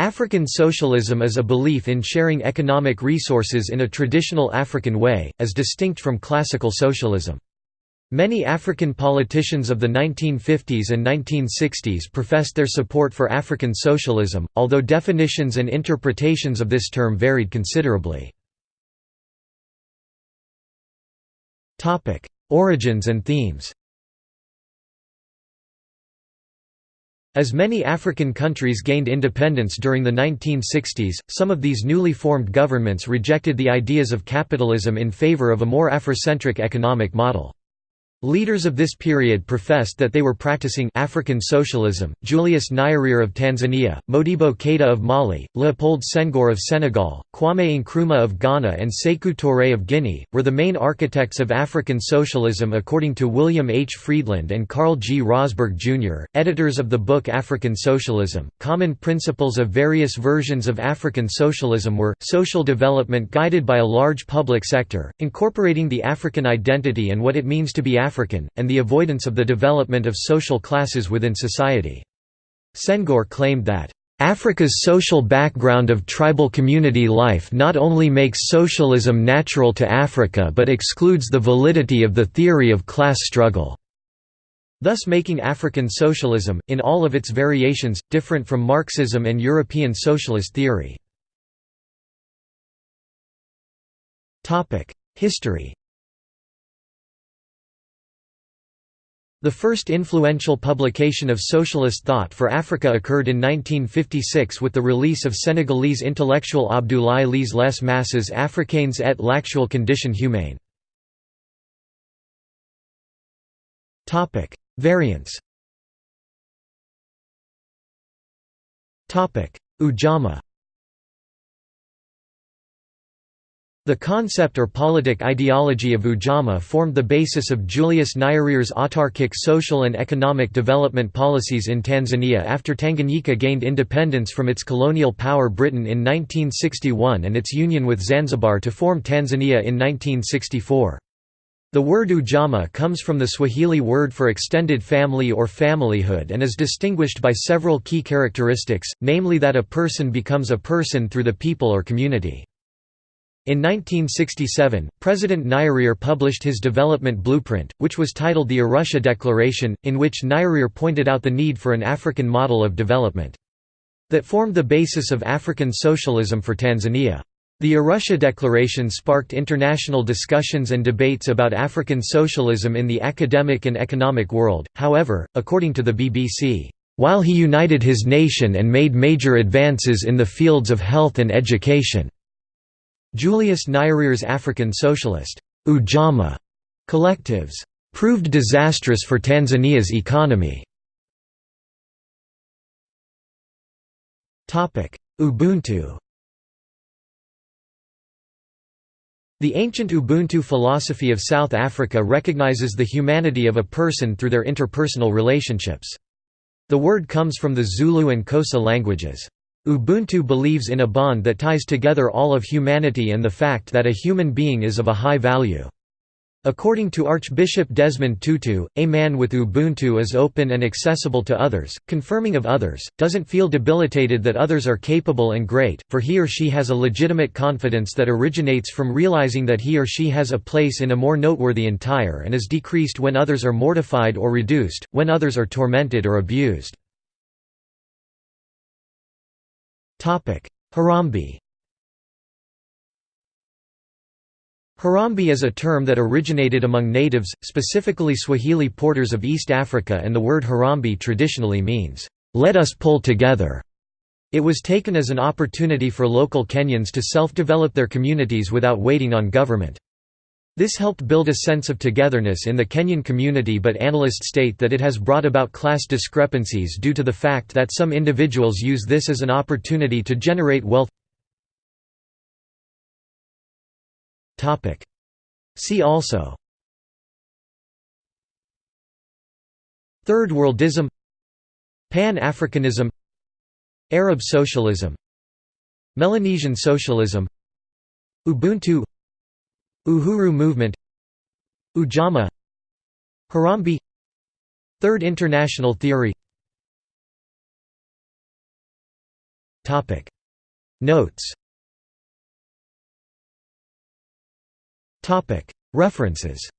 African socialism is a belief in sharing economic resources in a traditional African way, as distinct from classical socialism. Many African politicians of the 1950s and 1960s professed their support for African socialism, although definitions and interpretations of this term varied considerably. Origins and themes As many African countries gained independence during the 1960s, some of these newly formed governments rejected the ideas of capitalism in favor of a more Afrocentric economic model. Leaders of this period professed that they were practicing African socialism. Julius Nyerere of Tanzania, Modibo Keita of Mali, Leopold Senghor of Senegal, Kwame Nkrumah of Ghana, and Sekou Touré of Guinea were the main architects of African socialism according to William H. Friedland and Carl G. Rosberg Jr., editors of the book African Socialism. Common principles of various versions of African socialism were social development guided by a large public sector, incorporating the African identity and what it means to be African African, and the avoidance of the development of social classes within society. Senghor claimed that, Africa's social background of tribal community life not only makes socialism natural to Africa but excludes the validity of the theory of class struggle, thus making African socialism, in all of its variations, different from Marxism and European socialist theory. History The first influential publication of socialist thought for Africa occurred in 1956 with the release of Senegalese intellectual Abdoulaye Ly's Les Masses africaines et l'actuelle condition humaine. Variants Ujamaa The concept or politic ideology of Ujamaa formed the basis of Julius Nyerere's autarkic social and economic development policies in Tanzania after Tanganyika gained independence from its colonial power Britain in 1961 and its union with Zanzibar to form Tanzania in 1964. The word ujamaa comes from the Swahili word for extended family or familyhood and is distinguished by several key characteristics, namely that a person becomes a person through the people or community. In 1967, President Nyerere published his development blueprint, which was titled the Arusha Declaration, in which Nyerere pointed out the need for an African model of development. That formed the basis of African socialism for Tanzania. The Arusha Declaration sparked international discussions and debates about African socialism in the academic and economic world, however, according to the BBC, "...while he united his nation and made major advances in the fields of health and education." Julius Nyerere's African Socialist Ujamaa collectives proved disastrous for Tanzania's economy. Ubuntu The ancient Ubuntu philosophy of South Africa recognizes the humanity of a person through their interpersonal relationships. The word comes from the Zulu and Xhosa languages. Ubuntu believes in a bond that ties together all of humanity and the fact that a human being is of a high value. According to Archbishop Desmond Tutu, a man with Ubuntu is open and accessible to others, confirming of others, doesn't feel debilitated that others are capable and great, for he or she has a legitimate confidence that originates from realizing that he or she has a place in a more noteworthy entire and is decreased when others are mortified or reduced, when others are tormented or abused. Harambee Harambee is a term that originated among natives, specifically Swahili porters of East Africa and the word Harambee traditionally means, "'Let us pull together'". It was taken as an opportunity for local Kenyans to self-develop their communities without waiting on government. This helped build a sense of togetherness in the Kenyan community but analysts state that it has brought about class discrepancies due to the fact that some individuals use this as an opportunity to generate wealth. See also. Third Worldism. Pan-Africanism. Arab socialism. Melanesian socialism. Ubuntu Uhuru movement Ujamaa Harambee Third International Theory. Topic. Notes. References